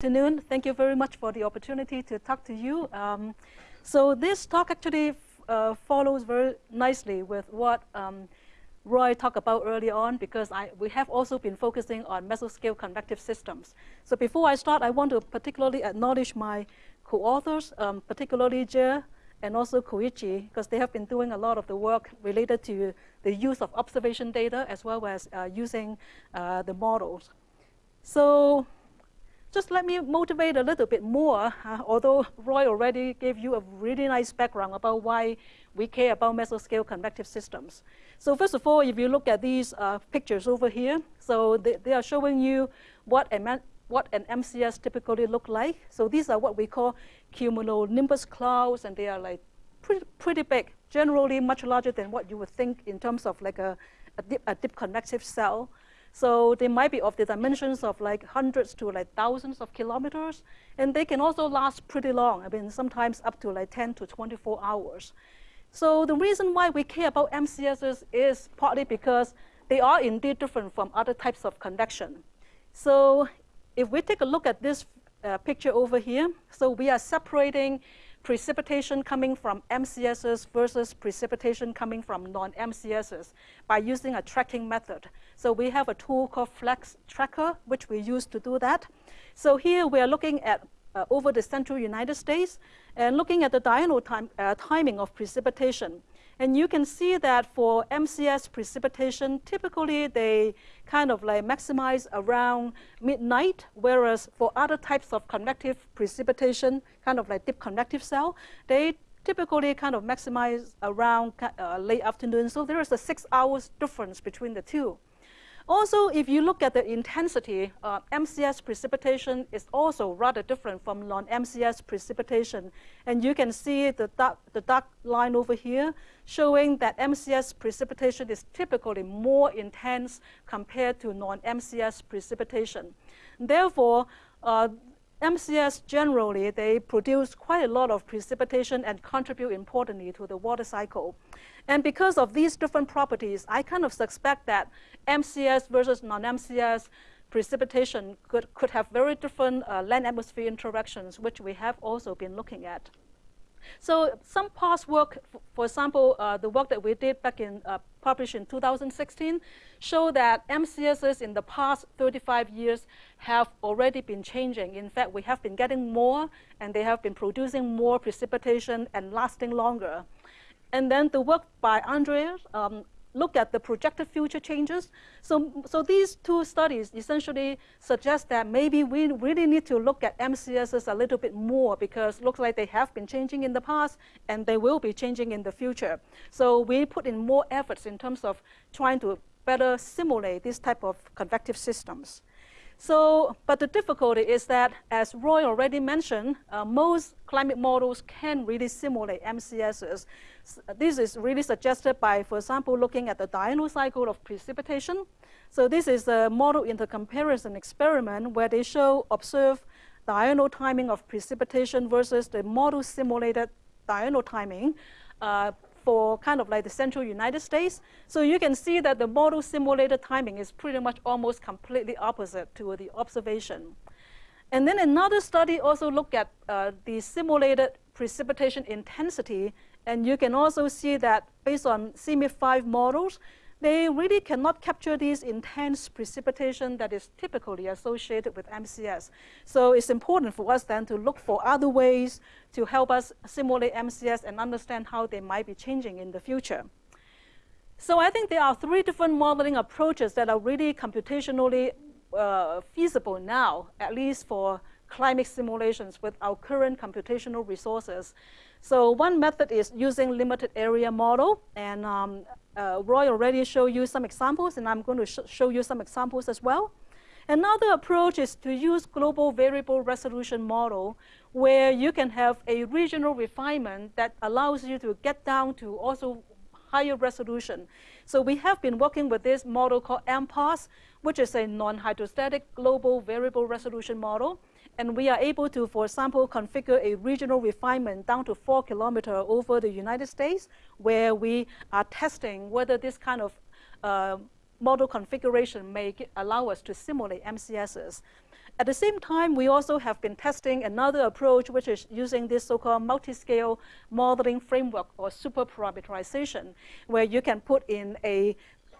afternoon. Thank you very much for the opportunity to talk to you. Um, so this talk actually uh, follows very nicely with what um, Roy talked about earlier on because I, we have also been focusing on mesoscale convective systems. So before I start, I want to particularly acknowledge my co-authors, um, particularly Jie and also Koichi, because they have been doing a lot of the work related to the use of observation data as well as uh, using uh, the models. So just let me motivate a little bit more, uh, although Roy already gave you a really nice background about why we care about mesoscale convective systems. So first of all, if you look at these uh, pictures over here, so they, they are showing you what, a, what an MCS typically look like. So these are what we call cumulonimbus clouds, and they are like pretty, pretty big, generally much larger than what you would think in terms of like a, a, a deep convective cell. So they might be of the dimensions of like hundreds to like thousands of kilometers. And they can also last pretty long. I mean, sometimes up to like 10 to 24 hours. So the reason why we care about MCSs is partly because they are indeed different from other types of convection. So if we take a look at this uh, picture over here, so we are separating precipitation coming from MCSs versus precipitation coming from non-MCSs by using a tracking method. So we have a tool called Flex Tracker, which we use to do that. So here we are looking at uh, over the central United States and looking at the diurnal time, uh, timing of precipitation. And you can see that for MCS precipitation, typically they kind of like maximize around midnight, whereas for other types of convective precipitation, kind of like deep convective cell, they typically kind of maximize around uh, late afternoon. So there is a six hours difference between the two. Also, if you look at the intensity, uh, MCS precipitation is also rather different from non-MCS precipitation. And you can see the dark, the dark line over here showing that MCS precipitation is typically more intense compared to non-MCS precipitation. Therefore, uh, MCS generally, they produce quite a lot of precipitation and contribute importantly to the water cycle. And because of these different properties, I kind of suspect that MCS versus non-MCS precipitation could, could have very different uh, land-atmosphere interactions, which we have also been looking at. So some past work, for example, uh, the work that we did back in, uh, published in 2016, show that MCSs in the past 35 years have already been changing. In fact, we have been getting more, and they have been producing more precipitation and lasting longer. And then the work by Andreas um, look at the projected future changes. So, so these two studies essentially suggest that maybe we really need to look at MCSs a little bit more because looks like they have been changing in the past and they will be changing in the future. So we put in more efforts in terms of trying to better simulate this type of convective systems. So, but the difficulty is that, as Roy already mentioned, uh, most climate models can really simulate MCSs. This is really suggested by, for example, looking at the diurnal cycle of precipitation. So this is a model intercomparison experiment where they show observe diurnal timing of precipitation versus the model simulated diurnal timing uh, for kind of like the central United States. So you can see that the model simulated timing is pretty much almost completely opposite to the observation. And then another study also looked at uh, the simulated precipitation intensity. And you can also see that based on CMIP5 models, they really cannot capture this intense precipitation that is typically associated with MCS. So it's important for us then to look for other ways to help us simulate MCS and understand how they might be changing in the future. So I think there are three different modeling approaches that are really computationally uh, feasible now, at least for climate simulations with our current computational resources. So one method is using limited area model, and um, uh, Roy already showed you some examples, and I'm going to sh show you some examples as well. Another approach is to use global variable resolution model, where you can have a regional refinement that allows you to get down to also higher resolution. So we have been working with this model called MPAS, which is a non-hydrostatic global variable resolution model. And we are able to, for example, configure a regional refinement down to four kilometers over the United States, where we are testing whether this kind of uh, model configuration may allow us to simulate MCSs. at the same time, we also have been testing another approach, which is using this so-called multi-scale modeling framework or super parameterization, where you can put in a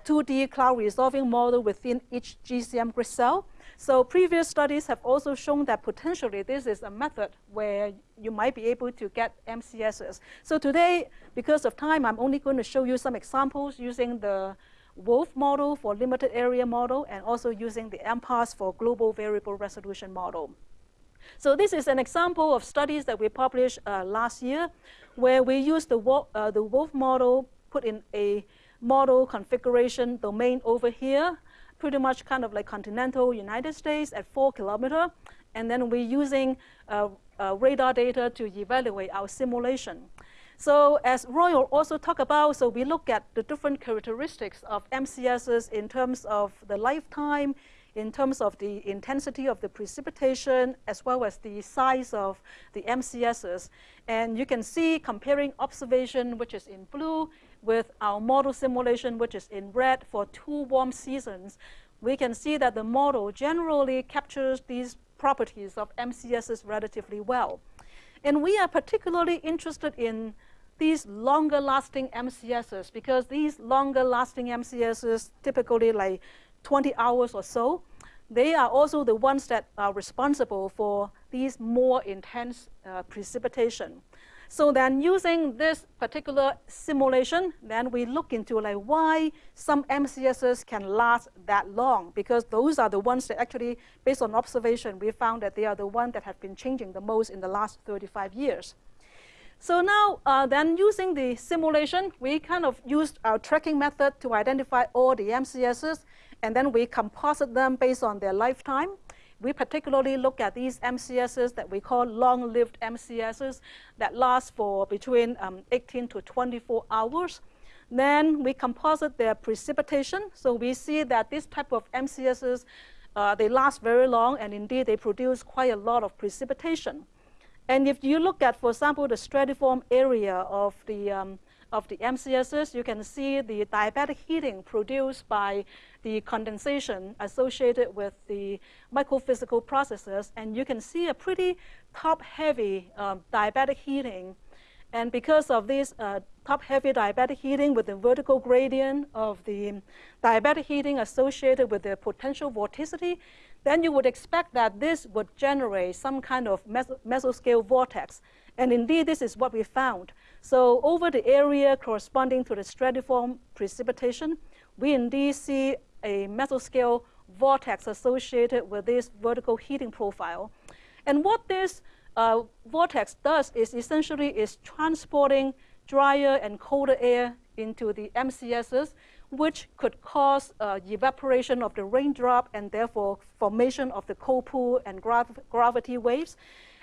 2D cloud resolving model within each GCM grid cell. So previous studies have also shown that potentially this is a method where you might be able to get MCSs. So today, because of time, I'm only going to show you some examples using the WRF model for limited area model and also using the MPAS for global variable resolution model. So this is an example of studies that we published uh, last year where we used the, uh, the WRF model, put in a model configuration domain over here, pretty much kind of like continental United States at four kilometer. And then we're using uh, uh radar data to evaluate our simulation. So as Roy also talked about, so we look at the different characteristics of MCSs in terms of the lifetime, in terms of the intensity of the precipitation, as well as the size of the MCSs. And you can see comparing observation, which is in blue, with our model simulation, which is in red for two warm seasons, we can see that the model generally captures these properties of MCSs relatively well. And we are particularly interested in these longer lasting MCSs because these longer lasting MCSs typically like 20 hours or so, they are also the ones that are responsible for these more intense uh, precipitation. So then using this particular simulation, then we look into like why some MCSs can last that long because those are the ones that actually, based on observation, we found that they are the ones that have been changing the most in the last 35 years. So now, uh, then using the simulation, we kind of used our tracking method to identify all the MCSs, and then we composite them based on their lifetime. We particularly look at these MCSs that we call long-lived MCSs that last for between um, 18 to 24 hours. Then we composite their precipitation. So we see that this type of MCSs, uh, they last very long, and indeed they produce quite a lot of precipitation. And if you look at, for example, the stratiform area of the, um, of the MCSs, you can see the diabatic heating produced by the condensation associated with the microphysical processes. And you can see a pretty top-heavy um, diabatic heating. And because of this uh, top-heavy diabatic heating with the vertical gradient of the diabatic heating associated with the potential vorticity, then you would expect that this would generate some kind of mesoscale vortex. And indeed, this is what we found. So over the area corresponding to the stratiform precipitation, we indeed see a mesoscale vortex associated with this vertical heating profile. And what this uh, vortex does is essentially is transporting drier and colder air into the MCSs which could cause uh, evaporation of the raindrop and therefore formation of the cold pool and grav gravity waves.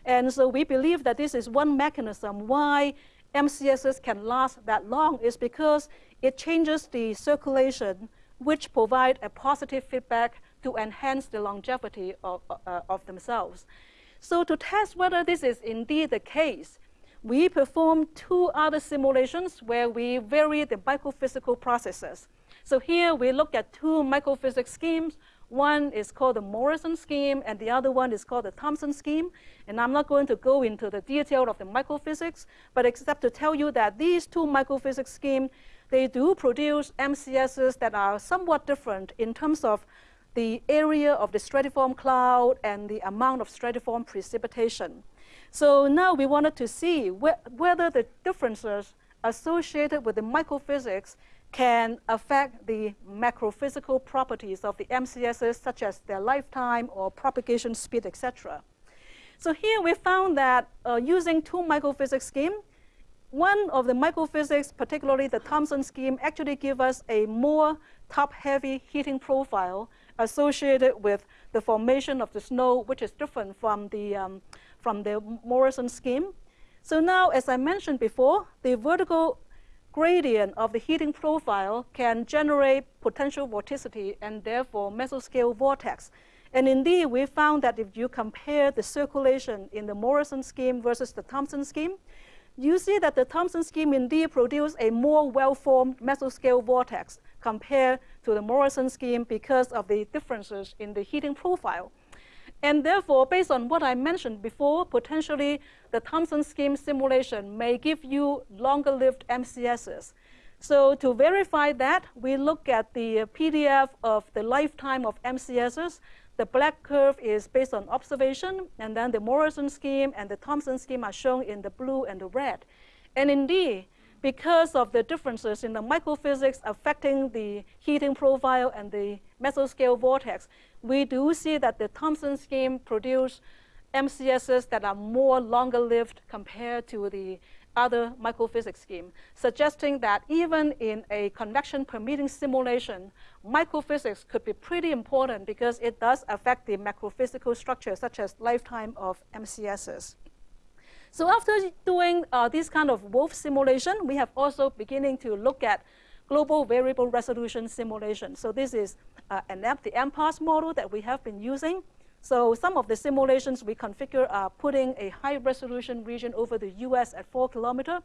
And so we believe that this is one mechanism why MCSs can last that long is because it changes the circulation, which provide a positive feedback to enhance the longevity of, uh, of themselves. So to test whether this is indeed the case, we performed two other simulations where we vary the microphysical processes. So here we look at two microphysics schemes. One is called the Morrison scheme, and the other one is called the Thompson scheme. And I'm not going to go into the detail of the microphysics, but except to tell you that these two microphysics schemes, they do produce MCSs that are somewhat different in terms of the area of the stratiform cloud and the amount of stratiform precipitation. So now we wanted to see wh whether the differences associated with the microphysics can affect the macrophysical properties of the MCSs, such as their lifetime or propagation speed, etc. So here we found that uh, using two microphysics scheme, one of the microphysics, particularly the Thompson scheme, actually give us a more top-heavy heating profile associated with the formation of the snow, which is different from the, um, from the Morrison scheme. So now, as I mentioned before, the vertical gradient of the heating profile can generate potential vorticity and therefore mesoscale vortex. And indeed, we found that if you compare the circulation in the Morrison scheme versus the Thompson scheme, you see that the Thompson scheme indeed produced a more well-formed mesoscale vortex compared to the Morrison scheme because of the differences in the heating profile. And therefore, based on what I mentioned before, potentially the Thompson scheme simulation may give you longer-lived MCSs. So to verify that, we look at the PDF of the lifetime of MCSs. The black curve is based on observation, and then the Morrison scheme and the Thompson scheme are shown in the blue and the red. And indeed, because of the differences in the microphysics affecting the heating profile and the mesoscale vortex, we do see that the Thompson scheme produce MCSs that are more longer lived compared to the other microphysics scheme, suggesting that even in a convection permitting simulation, microphysics could be pretty important because it does affect the macrophysical structure such as lifetime of MCSs. So after doing uh, this kind of WRF simulation, we have also beginning to look at global variable resolution simulation. So this is uh, app, the MPAS model that we have been using. So some of the simulations we configure are putting a high resolution region over the US at four kilometer,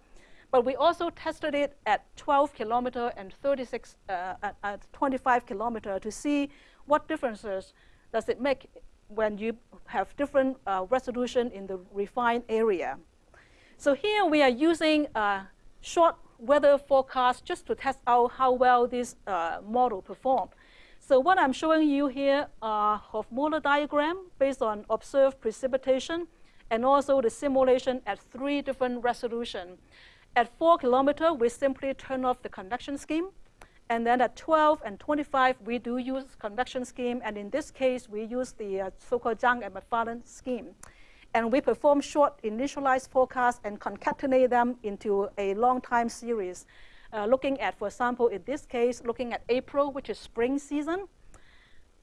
but we also tested it at 12 kilometer and 36, uh, at, at 25 kilometer to see what differences does it make when you have different uh, resolution in the refined area. So here we are using a short weather forecast just to test out how well this uh, model performed. So what I'm showing you here are Hovmöller diagram based on observed precipitation and also the simulation at three different resolution. At four kilometer, we simply turn off the convection scheme. And then at 12 and 25, we do use convection scheme. And in this case, we use the uh, so-called Zhang and McFarlane scheme. And we perform short initialized forecasts and concatenate them into a long time series. Uh, looking at, for example, in this case, looking at April, which is spring season.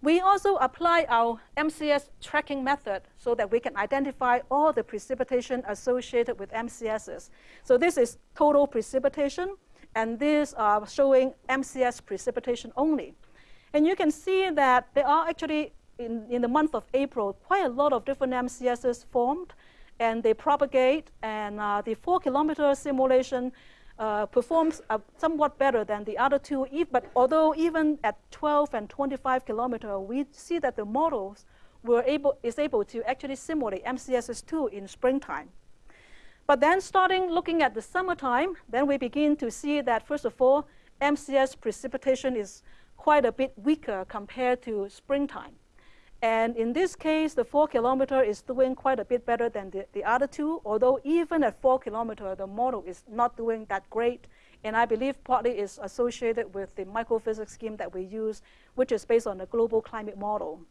We also apply our MCS tracking method so that we can identify all the precipitation associated with MCSs. So this is total precipitation and these are showing MCS precipitation only. And you can see that there are actually, in, in the month of April, quite a lot of different MCSs formed, and they propagate, and uh, the four kilometer simulation uh, performs uh, somewhat better than the other two, but although even at 12 and 25 kilometer, we see that the models were able, is able to actually simulate MCSs2 in springtime. But then starting looking at the summertime, then we begin to see that, first of all, MCS precipitation is quite a bit weaker compared to springtime. And in this case, the four kilometer is doing quite a bit better than the, the other two, although even at four kilometer, the model is not doing that great. And I believe partly is associated with the microphysics scheme that we use, which is based on the global climate model.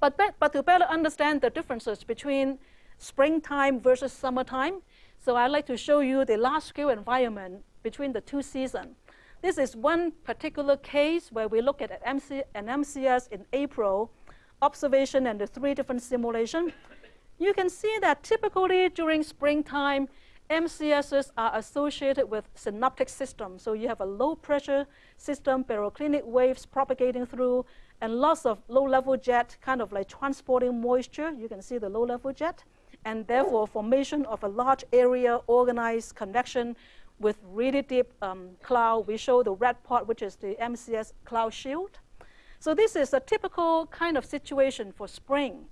But, but to better understand the differences between springtime versus summertime. So I'd like to show you the large-scale environment between the two seasons. This is one particular case where we look at MC, an MCS in April, observation and the three different simulations. You can see that typically during springtime, MCSs are associated with synoptic systems. So you have a low pressure system, baroclinic waves propagating through, and lots of low level jet kind of like transporting moisture. You can see the low level jet and therefore formation of a large area organized convection with really deep um, cloud. We show the red part, which is the MCS cloud shield. So this is a typical kind of situation for spring.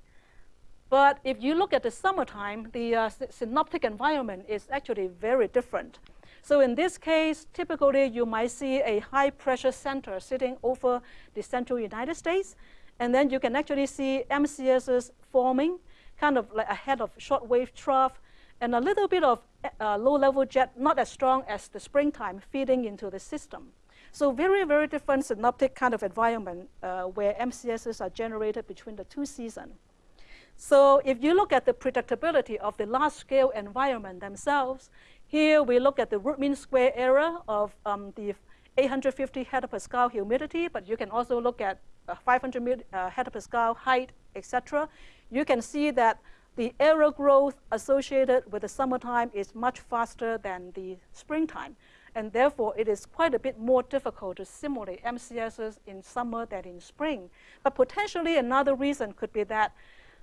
But if you look at the summertime, the uh, synoptic environment is actually very different. So in this case, typically you might see a high pressure center sitting over the central United States. And then you can actually see MCSs forming kind of like a head of shortwave trough, and a little bit of uh, low-level jet, not as strong as the springtime, feeding into the system. So very, very different synoptic kind of environment uh, where MCSs are generated between the two seasons. So if you look at the predictability of the large-scale environment themselves, here we look at the root mean square error of um, the 850 hectopascal humidity, but you can also look at uh, 500 uh, height, etc you can see that the error growth associated with the summertime is much faster than the springtime. And therefore, it is quite a bit more difficult to simulate MCSs in summer than in spring. But potentially another reason could be that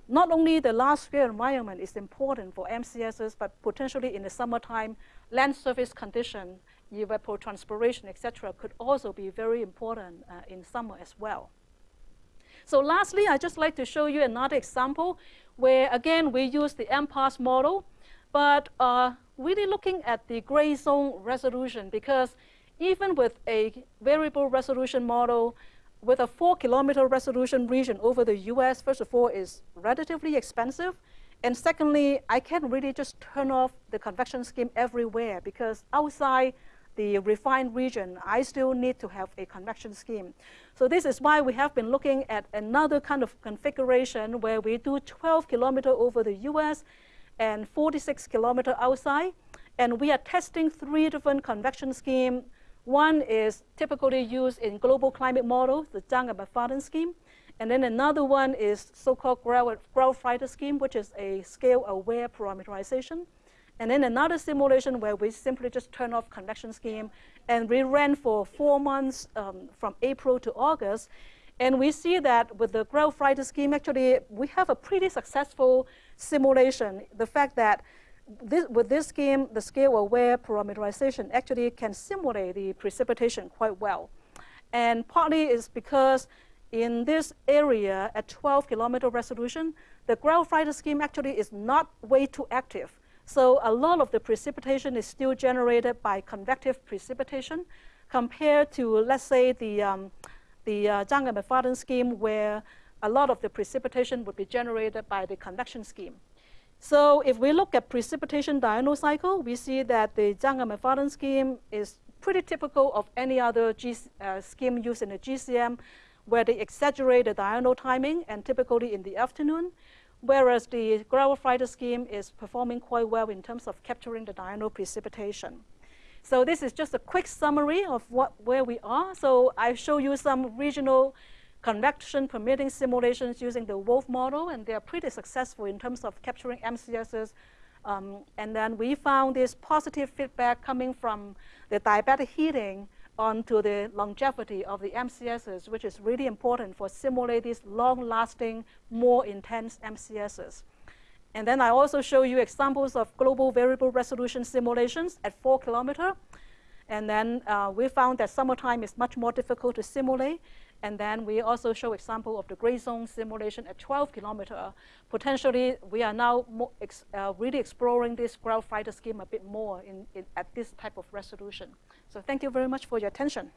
not only the large-scale environment is important for MCSs, but potentially in the summertime, land surface condition, evapotranspiration, etc., could also be very important uh, in summer as well. So lastly, I'd just like to show you another example where, again, we use the MPAS model, but uh, really looking at the gray zone resolution because even with a variable resolution model, with a four kilometer resolution region over the US, first of all, is relatively expensive. And secondly, I can't really just turn off the convection scheme everywhere because outside the refined region, I still need to have a convection scheme. So this is why we have been looking at another kind of configuration where we do 12 kilometer over the US and 46 kilometer outside. And we are testing three different convection schemes. One is typically used in global climate models, the Zhang and McFarlane scheme. And then another one is so-called Grell-Freitas scheme, which is a scale-aware parameterization. And then another simulation where we simply just turn off convection scheme and we ran for four months um, from April to August. And we see that with the Grell-Freitas scheme, actually, we have a pretty successful simulation. The fact that this, with this scheme, the scale-aware parameterization actually can simulate the precipitation quite well. And partly is because in this area at 12 kilometer resolution, the Grell-Freitas scheme actually is not way too active. So a lot of the precipitation is still generated by convective precipitation compared to, let's say, the, um, the uh, and McFarlane scheme where a lot of the precipitation would be generated by the convection scheme. So if we look at precipitation diurnal cycle, we see that the Zhang and McFarlane scheme is pretty typical of any other G, uh, scheme used in the GCM where they exaggerate the diurnal timing and typically in the afternoon, whereas the Grell-Freitas scheme is performing quite well in terms of capturing the diurnal precipitation. So this is just a quick summary of what, where we are. So I show you some regional convection permitting simulations using the WRF model, and they are pretty successful in terms of capturing MCSs. Um, and then we found this positive feedback coming from the diabatic heating onto the longevity of the MCSs, which is really important for simulate these long-lasting, more intense MCSs. And then I also show you examples of global variable resolution simulations at four kilometer. And then uh, we found that summertime is much more difficult to simulate. And then we also show example of the gray zone simulation at 12 kilometer. Potentially, we are now ex uh, really exploring this Grell-Freitas scheme a bit more in, in, at this type of resolution. So thank you very much for your attention.